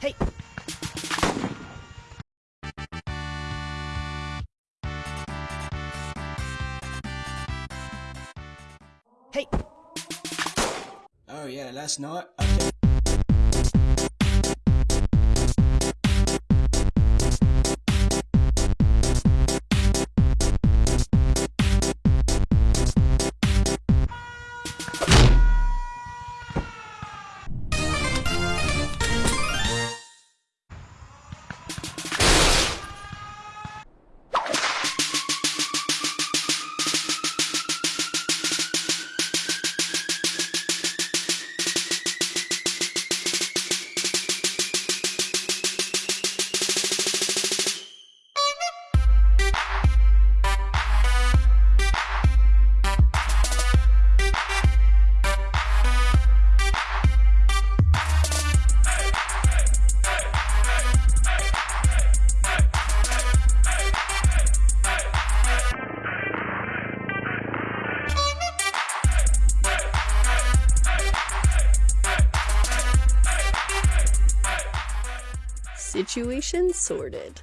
Hey. Hey. Oh yeah, last night. Okay. Situation sorted.